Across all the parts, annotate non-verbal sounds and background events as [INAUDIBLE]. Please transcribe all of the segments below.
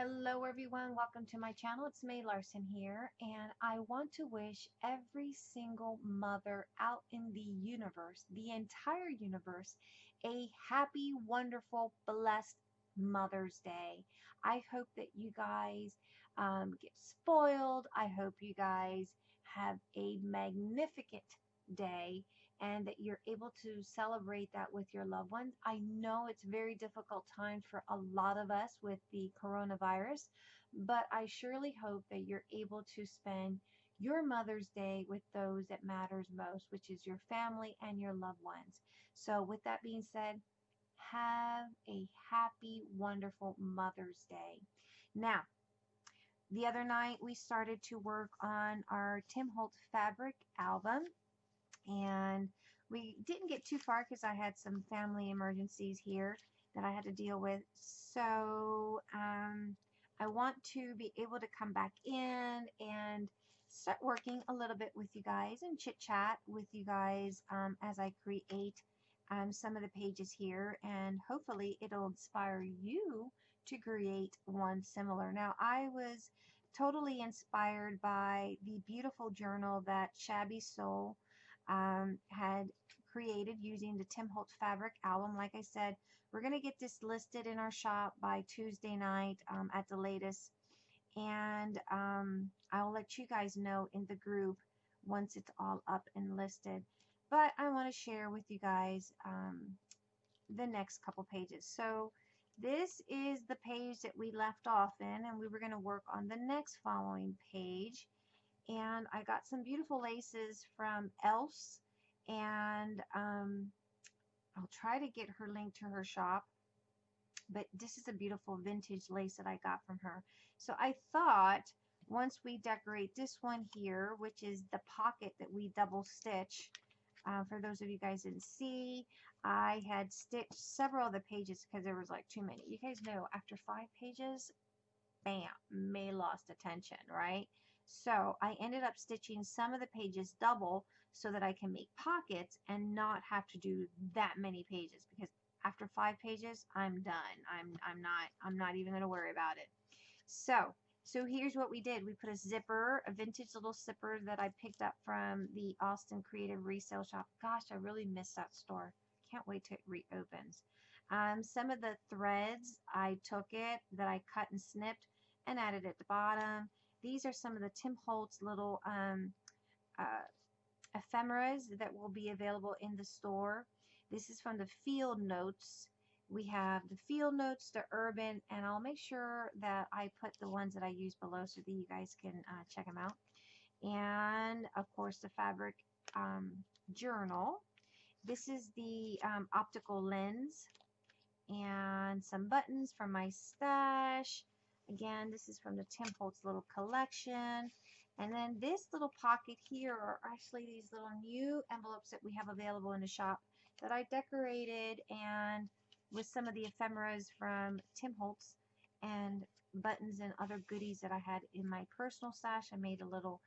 Hello everyone, welcome to my channel. It's May Larson here and I want to wish every single mother out in the universe, the entire universe, a happy, wonderful, blessed Mother's Day. I hope that you guys um, get spoiled. I hope you guys have a magnificent day and that you're able to celebrate that with your loved ones. I know it's very difficult time for a lot of us with the coronavirus, but I surely hope that you're able to spend your Mother's Day with those that matters most, which is your family and your loved ones. So with that being said, have a happy, wonderful Mother's Day. Now, the other night we started to work on our Tim Holtz fabric album and we didn't get too far because I had some family emergencies here that I had to deal with. So um, I want to be able to come back in and start working a little bit with you guys and chit chat with you guys um, as I create um, some of the pages here and hopefully it'll inspire you to create one similar. Now I was totally inspired by the beautiful journal that Shabby Soul um, had created using the Tim Holtz Fabric album. Like I said, we're going to get this listed in our shop by Tuesday night um, at the latest. And um, I'll let you guys know in the group once it's all up and listed. But I want to share with you guys um, the next couple pages. So this is the page that we left off in and we were going to work on the next following page and I got some beautiful laces from Else and um, I'll try to get her link to her shop but this is a beautiful vintage lace that I got from her. So I thought once we decorate this one here which is the pocket that we double stitch uh, for those of you guys didn't see I had stitched several of the pages because there was like too many. You guys know after five pages bam May lost attention right so I ended up stitching some of the pages double so that I can make pockets and not have to do that many pages because after five pages I'm done. I'm I'm not I'm not even going to worry about it. So so here's what we did. We put a zipper, a vintage little zipper that I picked up from the Austin Creative Resale Shop. Gosh, I really miss that store. Can't wait till it reopens. Um, some of the threads, I took it that I cut and snipped and added at the bottom. These are some of the Tim Holtz little um, uh, ephemeras that will be available in the store. This is from the field notes. We have the field notes, the urban, and I'll make sure that I put the ones that I use below so that you guys can uh, check them out. And of course the fabric um, journal. This is the um, optical lens and some buttons from my stash. Again, this is from the Tim Holtz little collection. And then this little pocket here are actually these little new envelopes that we have available in the shop that I decorated and with some of the ephemeras from Tim Holtz and buttons and other goodies that I had in my personal stash. I made a little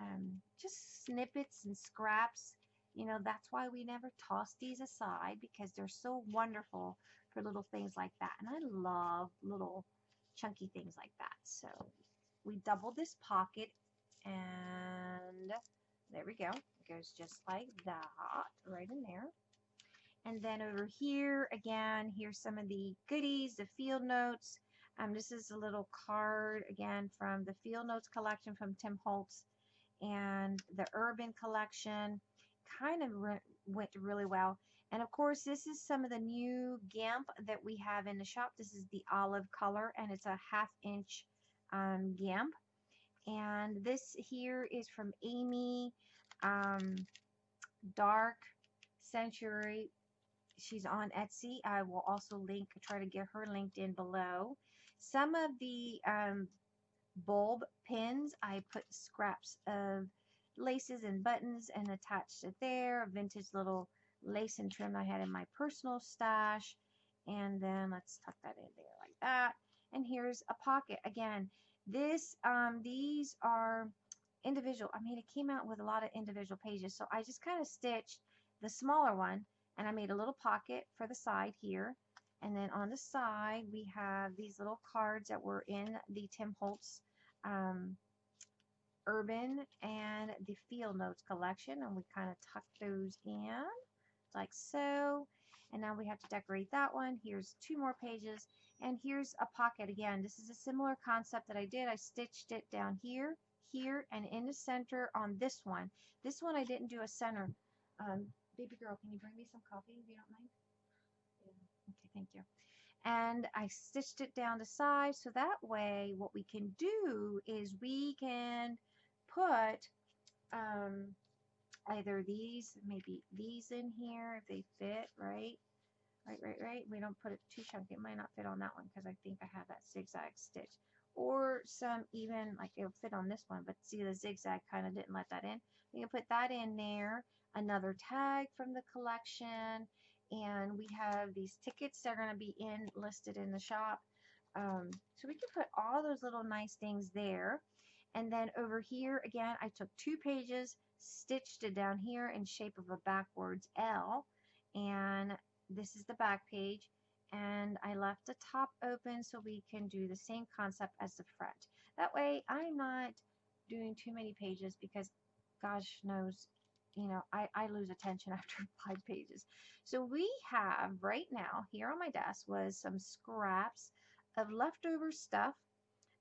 um, just snippets and scraps. You know, that's why we never toss these aside because they're so wonderful for little things like that. And I love little chunky things like that. So we double this pocket and there we go. It goes just like that right in there. And then over here, again, here's some of the goodies, the field notes. Um, this is a little card, again, from the field notes collection from Tim Holtz and the urban collection. Kind of went really well. And of course, this is some of the new GIMP that we have in the shop. This is the olive color, and it's a half inch um, GIMP. And this here is from Amy um, Dark Century. She's on Etsy. I will also link, try to get her linked in below. Some of the um, bulb pins, I put scraps of laces and buttons and attached it there. Vintage little lace and trim I had in my personal stash. And then let's tuck that in there like that. And here's a pocket. Again, this, um, these are individual. I mean, it came out with a lot of individual pages. So I just kind of stitched the smaller one and I made a little pocket for the side here. And then on the side, we have these little cards that were in the Tim Holtz um, Urban and the Field Notes collection. And we kind of tuck those in like so. And now we have to decorate that one. Here's two more pages. And here's a pocket again. This is a similar concept that I did. I stitched it down here, here, and in the center on this one. This one I didn't do a center. Um, baby girl, can you bring me some coffee if you don't mind? Okay, thank you. And I stitched it down the side so that way what we can do is we can put um, either these, maybe these in here if they fit, right? Right, right, right. We don't put it too chunky. It might not fit on that one because I think I have that zigzag stitch. Or some even, like it'll fit on this one, but see the zigzag kind of didn't let that in. We can put that in there. Another tag from the collection. And we have these tickets that are going to be in listed in the shop. Um, so we can put all those little nice things there. And then over here, again, I took two pages, stitched it down here in shape of a backwards L. And this is the back page. And I left the top open so we can do the same concept as the front. That way, I'm not doing too many pages because gosh knows, you know, I, I lose attention [LAUGHS] after five pages. So we have right now here on my desk was some scraps of leftover stuff.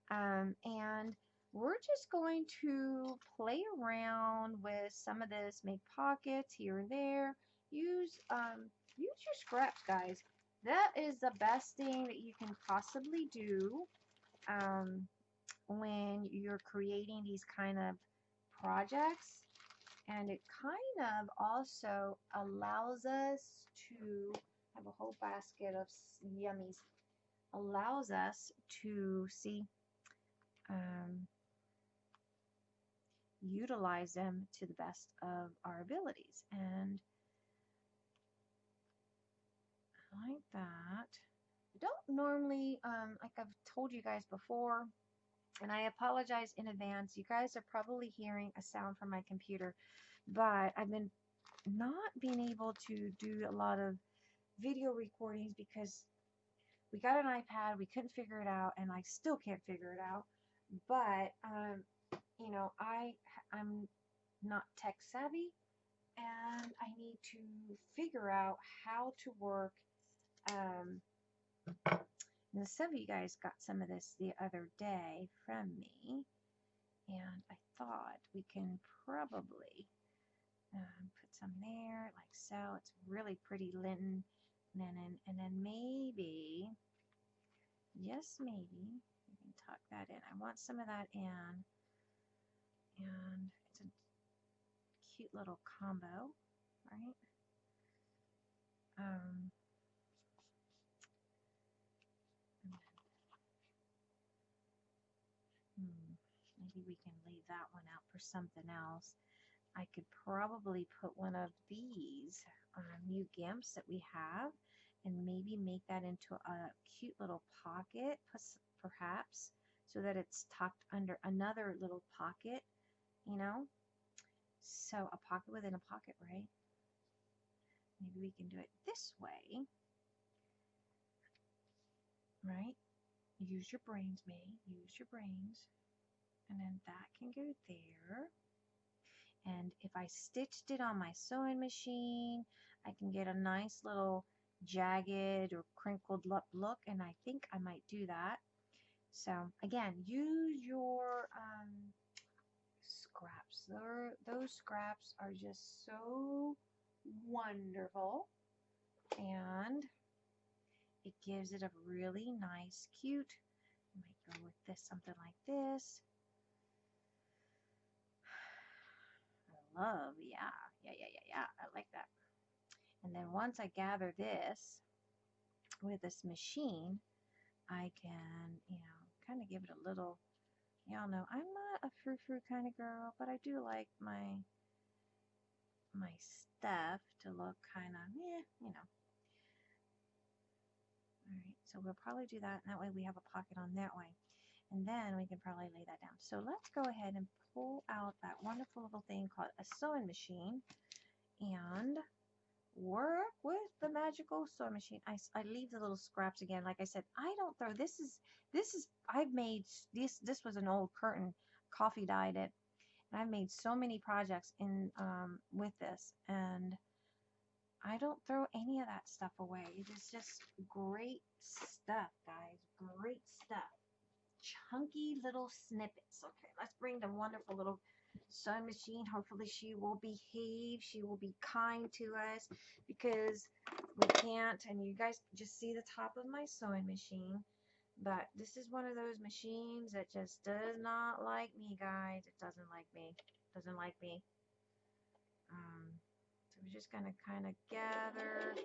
Um, and we're just going to play around with some of this, make pockets here and there. Use, um, use your scraps, guys. That is the best thing that you can possibly do um, when you're creating these kind of projects. And it kind of also allows us to have a whole basket of yummies. Allows us to see um, utilize them to the best of our abilities. And like that. I don't normally, um, like I've told you guys before, and I apologize in advance. You guys are probably hearing a sound from my computer, but I've been not being able to do a lot of video recordings because we got an iPad, we couldn't figure it out, and I still can't figure it out. But um, you know, I I'm not tech savvy and I need to figure out how to work um some of you guys got some of this the other day from me and I thought we can probably um, put some there like so. It's really pretty linen linen and then maybe yes maybe we can tuck that in. I want some of that in and it's a cute little combo, right? Um, hmm, maybe we can leave that one out for something else. I could probably put one of these um, new GIMPs that we have and maybe make that into a cute little pocket, perhaps, so that it's tucked under another little pocket you know? So a pocket within a pocket, right? Maybe we can do it this way. Right? Use your brains, May. Use your brains. And then that can go there. And if I stitched it on my sewing machine, I can get a nice little jagged or crinkled look. And I think I might do that. So again, use your um, scraps. Those scraps are just so wonderful. And it gives it a really nice, cute, I might go with this, something like this. [SIGHS] I love, yeah, yeah, yeah, yeah, yeah, I like that. And then once I gather this with this machine, I can, you know, kind of give it a little Y'all know I'm not a frou-frou kind of girl, but I do like my my stuff to look kind of, yeah, you know. Alright, so we'll probably do that, and that way we have a pocket on that way. And then we can probably lay that down. So let's go ahead and pull out that wonderful little thing called a sewing machine. And work with the magical sewing machine. I, I leave the little scraps again. Like I said, I don't throw. This is this is I've made this. This was an old curtain, coffee dyed it, and I've made so many projects in um with this, and I don't throw any of that stuff away. It's just great stuff, guys. Great stuff. Chunky little snippets. Okay, let's bring the wonderful little sewing machine. Hopefully she will behave. She will be kind to us because we can't. And you guys just see the top of my sewing machine. But this is one of those machines that just does not like me, guys. It doesn't like me. It Doesn't like me. Um, so we're just going to kind of gather.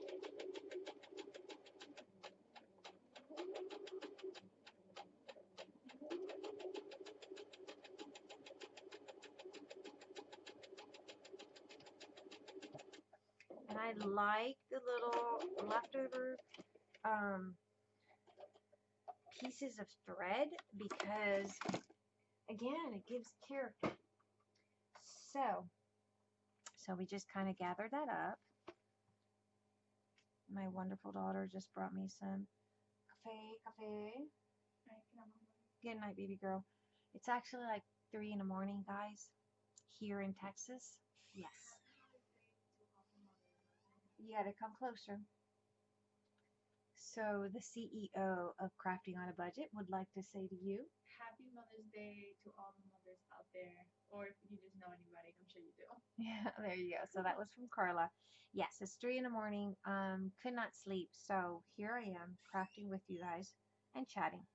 I like the little leftover um, pieces of thread because, again, it gives character. So, so we just kind of gather that up. My wonderful daughter just brought me some cafe, cafe. Good night, baby girl. It's actually like three in the morning, guys, here in Texas. Yes. You gotta come closer. So the CEO of Crafting on a Budget would like to say to you, Happy Mother's Day to all the mothers out there. Or if you just know anybody, I'm sure you do. [LAUGHS] Yeah, there you go. So that was from Carla. Yes, it's three in the morning. Um, could not sleep. So here I am crafting with you guys and chatting.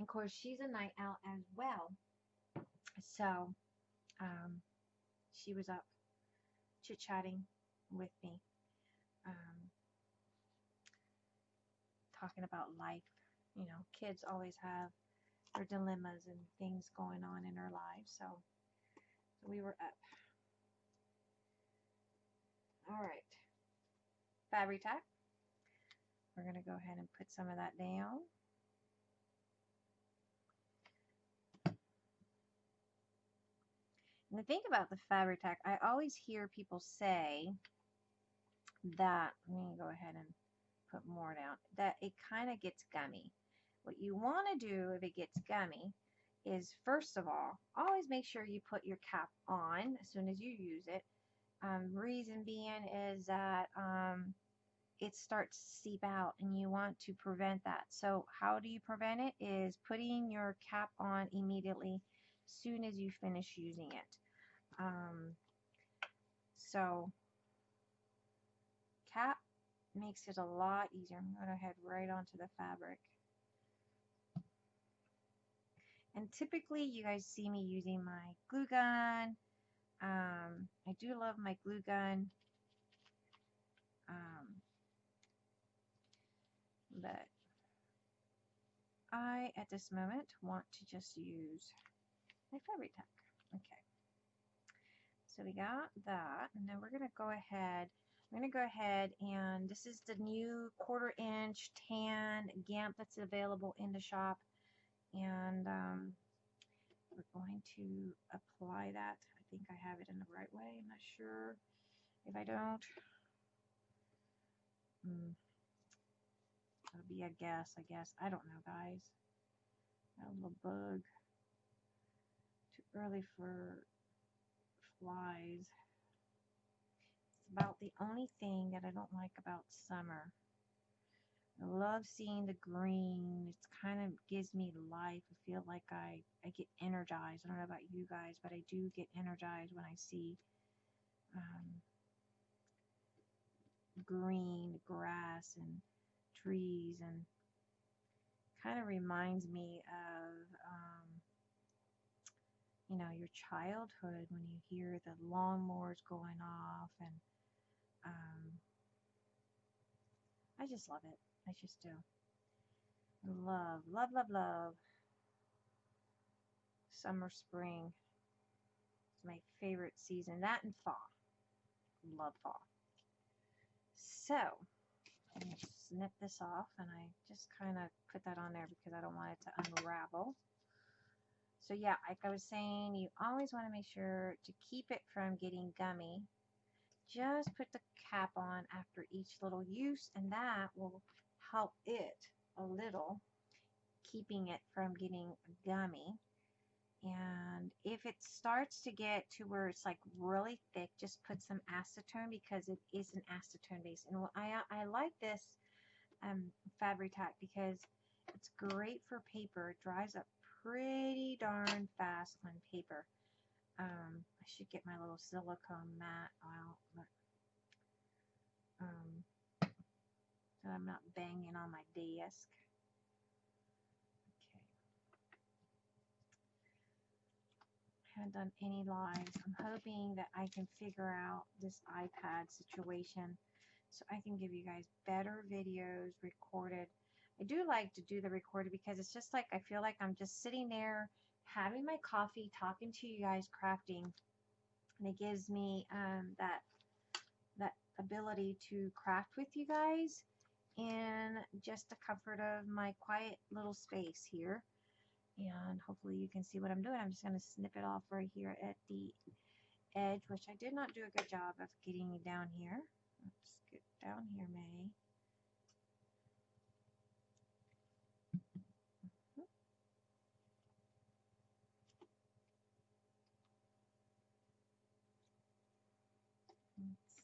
Of course, she's a night owl as well. So um, she was up chit chatting with me, um, talking about life. You know, kids always have their dilemmas and things going on in their lives. So so we were up. All right. Fabri-Tac. We're going to go ahead and put some of that down. The thing about the Fabri-Tac, I always hear people say that, let me go ahead and put more down, that it kind of gets gummy. What you want to do if it gets gummy is first of all, always make sure you put your cap on as soon as you use it. Um, reason being is that um, it starts to seep out and you want to prevent that. So how do you prevent it is putting your cap on immediately soon as you finish using it. Um, so cap makes it a lot easier. I'm going to head right onto the fabric. And typically you guys see me using my glue gun. Um, I do love my glue gun. Um, but I, at this moment, want to just use my Fabri-Tac. Okay. So we got that, and then we're going to go ahead. I'm going to go ahead and this is the new quarter inch tan GIMP that's available in the shop. And um, we're going to apply that. I think I have it in the right way. I'm not sure. If I don't, hmm, it'll be a guess, I guess. I don't know, guys. Got a little bug. Early for flies. It's about the only thing that I don't like about summer. I love seeing the green. It's kind of gives me life. I feel like I, I get energized. I don't know about you guys, but I do get energized when I see um, green grass and trees and kind of reminds me of um, you know your childhood when you hear the lawnmowers going off and um, I just love it. I just do. Love, love, love, love. Summer, spring. It's my favorite season. That and fall. Love fall. So, snip this off and I just kind of put that on there because I don't want it to unravel. So yeah, like I was saying, you always want to make sure to keep it from getting gummy. just put the cap on after each little use and that will help it a little keeping it from getting gummy and if it starts to get to where it's like really thick just put some acetone because it is an acetone base and I, I like this um, Fabri-Tac because it's great for paper it dries up pretty darn fast on paper um, I should get my little silicone mat out um, so I'm not banging on my desk Okay. haven't done any lines. I'm hoping that I can figure out this iPad situation so I can give you guys better videos recorded. I do like to do the recorded because it's just like I feel like I'm just sitting there having my coffee, talking to you guys, crafting, and it gives me um, that that ability to craft with you guys in just the comfort of my quiet little space here and hopefully you can see what I'm doing. I'm just going to snip it off right here at the edge, which I did not do a good job of getting down here. Let's get down here, May.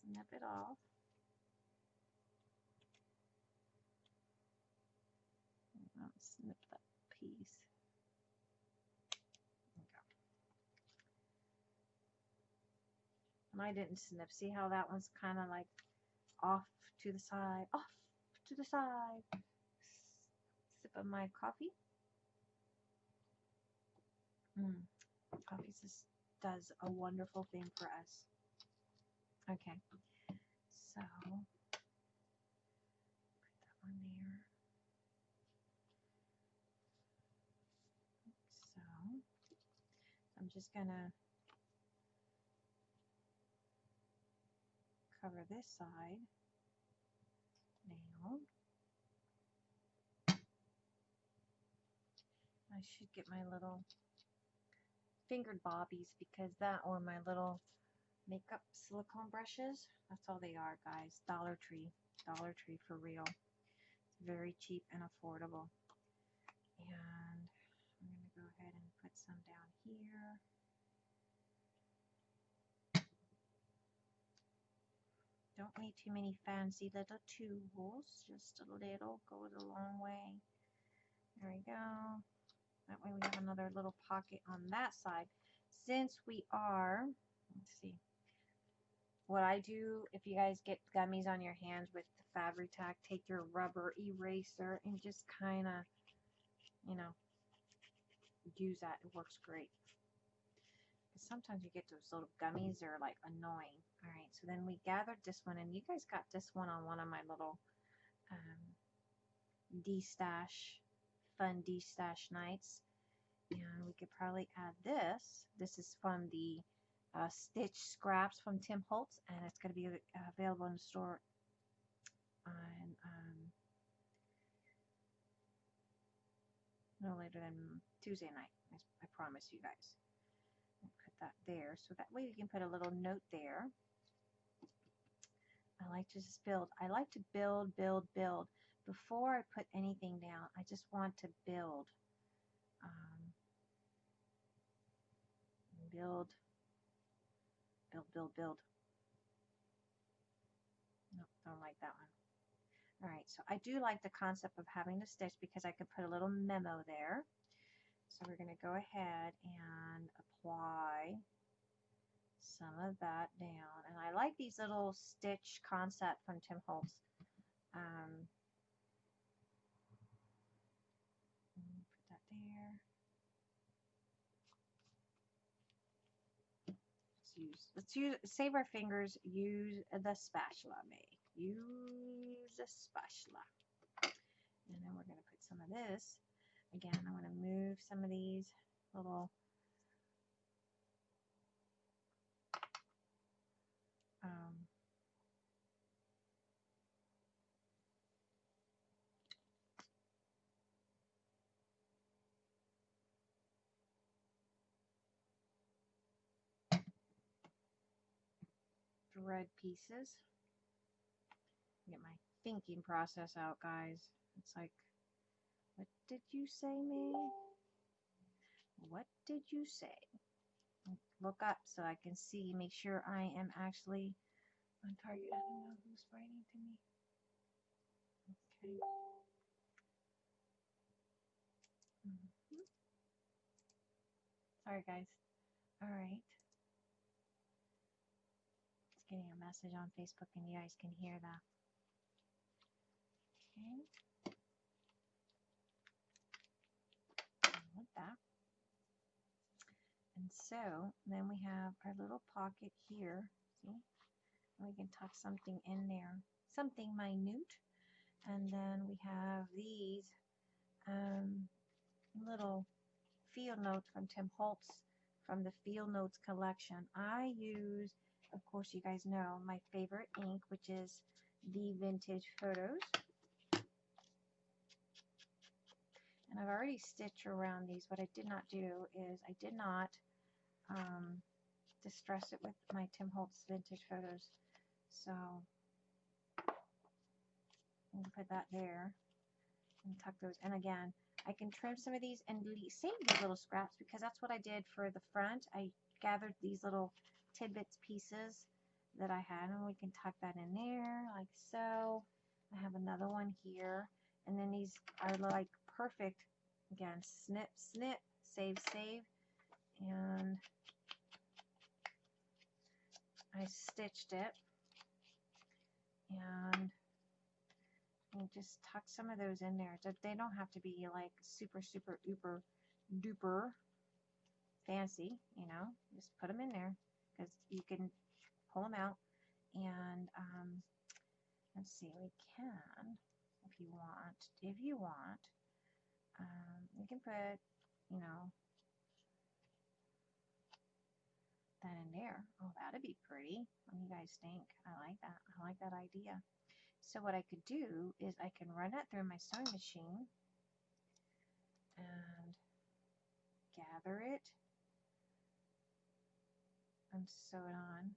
Snip it off. snip that piece. And I didn't snip. See how that one's kind of like off to the side, off to the side. Sip of my coffee. Mm. Coffee just does a wonderful thing for us. Okay, so put that one there. So I'm just gonna cover this side now. I should get my little fingered bobbies because that or my little makeup silicone brushes. That's all they are, guys. Dollar Tree. Dollar Tree for real. It's very cheap and affordable. And I'm going to go ahead and put some down here. Don't need too many fancy little tools. Just a little goes a long way. There we go. That way we have another little pocket on that side. Since we are, let's see, what I do, if you guys get gummies on your hands with the Fabri-Tac, take your rubber eraser and just kind of, you know, use that. It works great. Because sometimes you get those little gummies that are like annoying. All right, so then we gathered this one, and you guys got this one on one of my little um, D-stash, fun D-stash nights. And we could probably add this. This is from the uh, Stitch Scraps from Tim Holtz, and it's going to be uh, available in the store on um, no later than Tuesday night. I, I promise you guys. I'll put that there, so that way we can put a little note there. I like to just build. I like to build, build, build. Before I put anything down, I just want to build. Um, build, build, build, build. Nope, don't like that one. All right, so I do like the concept of having the stitch because I could put a little memo there. So we're going to go ahead and apply some of that down. And I like these little stitch concept from Tim Holtz. Um, put that there. Let's use, let's use, save our fingers, use the spatula, May. Use the spatula. And then we're going to put some of this. Again, I want to move some of these little um, thread pieces. Get my thinking process out, guys. It's like, what did you say, May? What did you say? Look up so I can see, make sure I am actually on target. I don't know who's writing to me. Okay. Mhm. Sorry, guys. All right. It's getting a message on Facebook, and you guys can hear that. Okay. Like that. And so then we have our little pocket here. See? And we can tuck something in there, something minute. And then we have these um, little field notes from Tim Holtz from the Field Notes collection. I use, of course, you guys know my favorite ink, which is the Vintage Photos. And I've already stitched around these. What I did not do is I did not um, distress it with my Tim Holtz Vintage Photos. So put that there and tuck those. And again, I can trim some of these and save these little scraps because that's what I did for the front. I gathered these little tidbits pieces that I had and we can tuck that in there like so. I have another one here and then these are like perfect again snip snip save save and I stitched it and and just tuck some of those in there. They don't have to be like super, super, uber, duper fancy, you know. Just put them in there because you can pull them out. And um, let's see, we can, if you want, if you want, um, you can put, you know, that in there. Oh, that'd be pretty. What do you guys think? I like that. I like that idea. So what I could do is I can run it through my sewing machine and gather it and sew it on.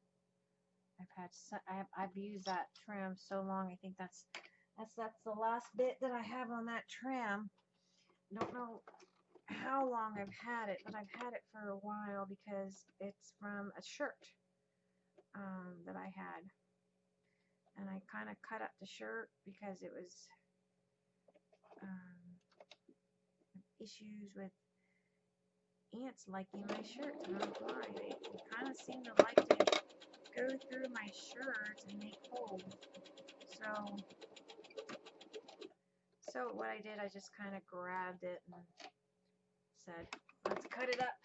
I've had so, I have, I've used that trim so long. I think that's that's that's the last bit that I have on that trim. Don't know how long I've had it, but I've had it for a while because it's from a shirt um, that I had and I kind of cut up the shirt because it was um, issues with ants liking my shirt. I don't know they kind of seem to like to go through my shirt and make holes. So, so what I did, I just kind of grabbed it and said, let's cut it up.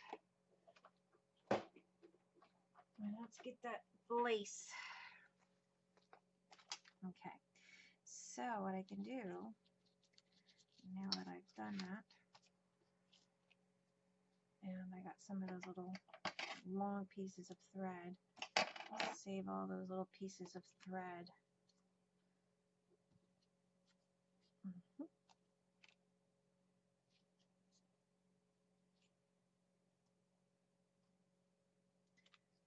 And let's get that lace. Okay, so what I can do, now that I've done that, and I got some of those little long pieces of thread, I'll save all those little pieces of thread. Mm -hmm.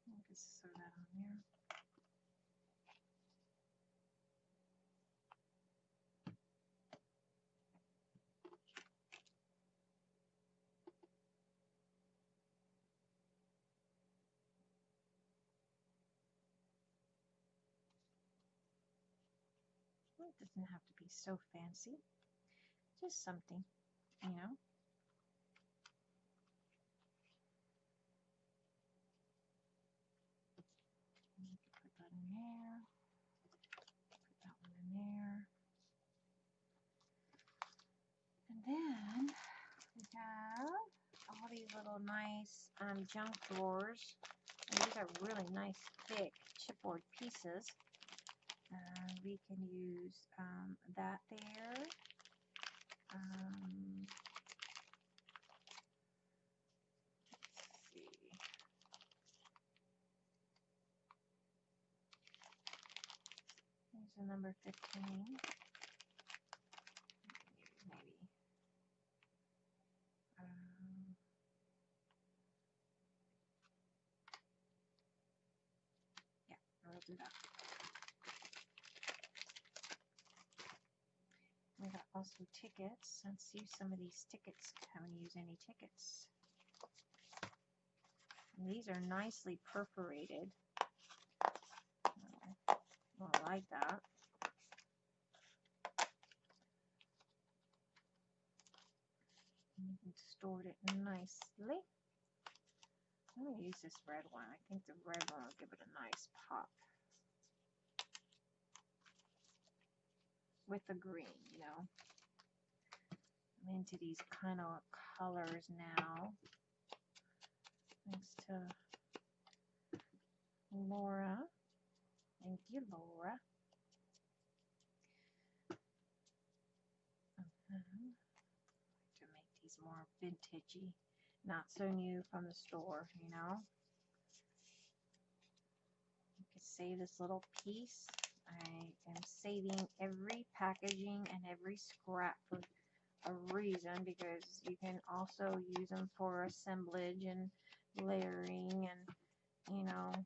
I'll just sew that on there. Doesn't have to be so fancy. Just something, you know. Put that in there. Put that one in there. And then we have all these little nice um, junk drawers. And these are really nice thick chipboard pieces. Uh, we can use um, that there. Um, let's see. Here's the number 15. Maybe. Um, yeah, do that. We got also tickets. Let's use some of these tickets. Haven't used any tickets. And these are nicely perforated. Oh, I like that. Can store it nicely. I'm going to use this red one. I think the red one will give it a nice pop. With the green, you know. Into these kind of colors now. Thanks to Laura. Thank you, Laura. Uh -huh. To make these more vintagey not so new from the store, you know. You can save this little piece. I am saving every packaging and every scrap for a reason because you can also use them for assemblage and layering and you know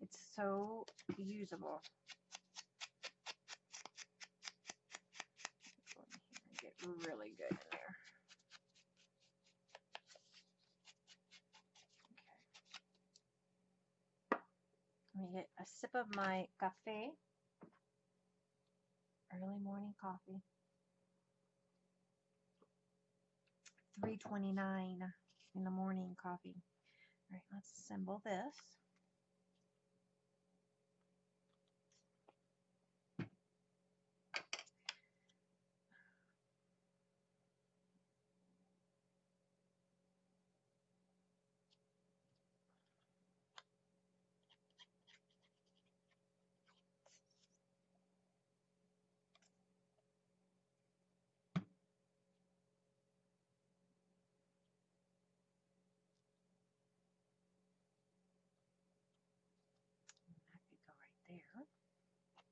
it's so usable. Get really good in there. okay. Let me get a sip of my cafe. Early morning coffee. 329 in the morning coffee. All right, let's assemble this. That could go right there.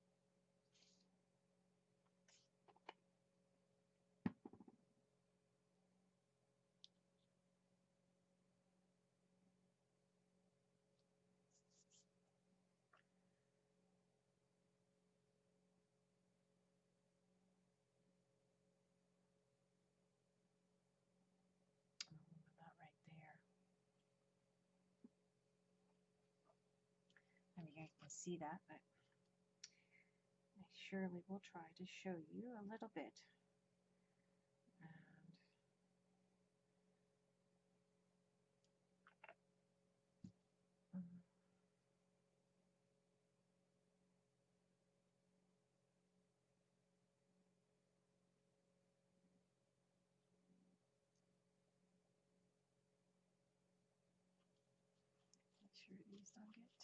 I'm gonna move that right there. And guys can see that, but I surely will try to show you a little bit. Sure these don't get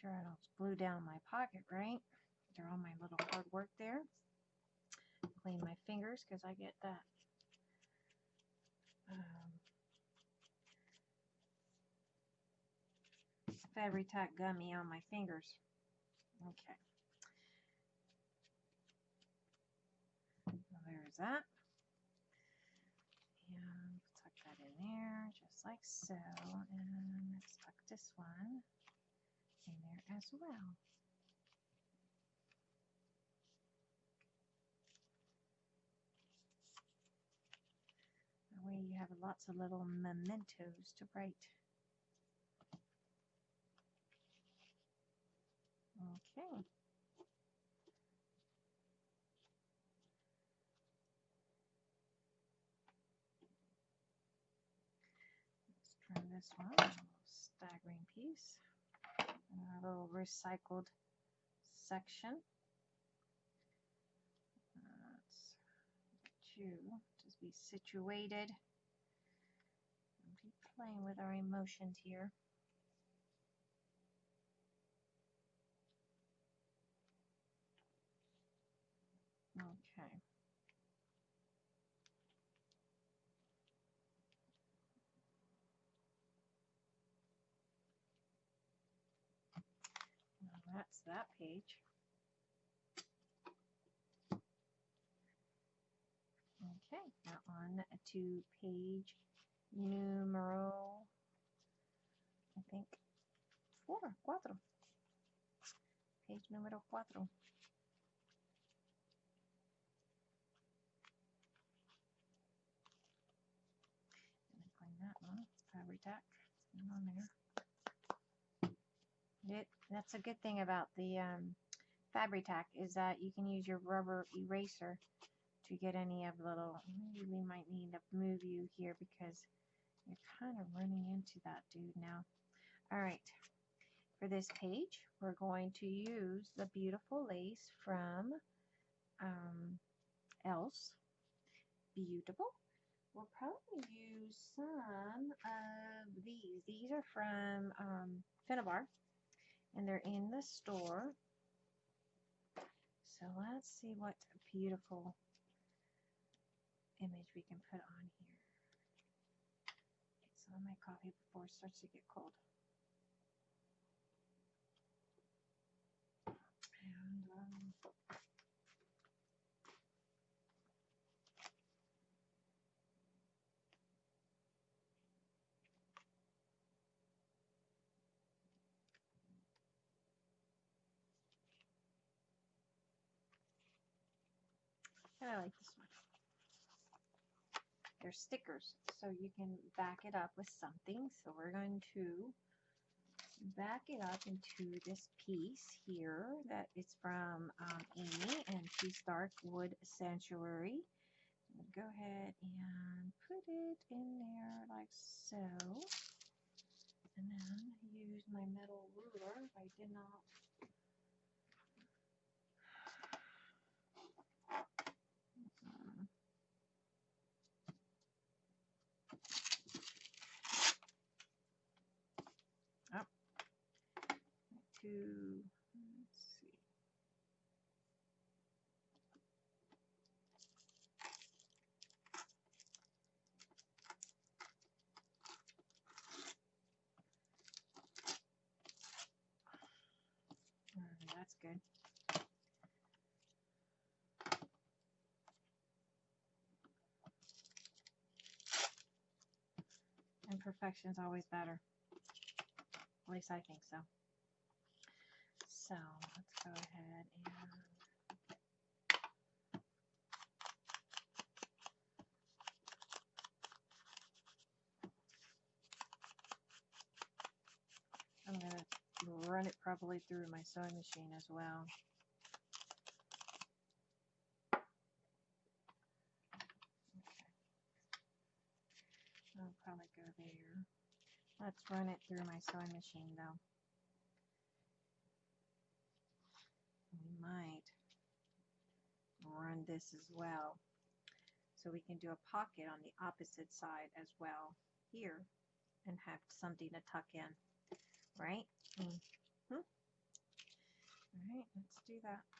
sure I don't glue down my pocket, right? After all my little hard work there. Clean my fingers because I get that um, Fabri-Tac gummy on my fingers. Okay. Well, there's that. And tuck that in there just like so. And let's tuck this one in there as well. That way you have lots of little mementos to write. Okay. Let's try this one, staggering piece. A little recycled section. You to be situated. Be playing with our emotions here. Okay. All that page. Okay, now on to page numero, I think, four, cuatro. Page numero cuatro. Me find that one. Fabri-Tac. Not on there. That's a good thing about the um, Fabri-Tac is that you can use your rubber eraser to get any of the little, maybe we might need to move you here because you're kind of running into that dude now. All right, for this page, we're going to use the beautiful lace from um, Else. Beautiful. We'll probably use some of these. These are from um, Finnabar and they're in the store. So let's see what beautiful image we can put on here. Get some of my coffee before it starts to get cold. And um, I like this one. They're stickers, so you can back it up with something. So we're going to back it up into this piece here that is from um, Amy, and she's Dark Wood Sanctuary. Go ahead and put it in there like so. And then use my metal ruler if I did not Mm. Oh. Two, let's see. All right, that's good. Imperfection's always better. At least I think so. So let's go ahead and I'm gonna run it probably through my sewing machine as well. I'll probably go there. Let's run it through my sewing machine though. We might run this as well. So we can do a pocket on the opposite side as well here and have something to tuck in. Right? Mm -hmm. All right, let's do that.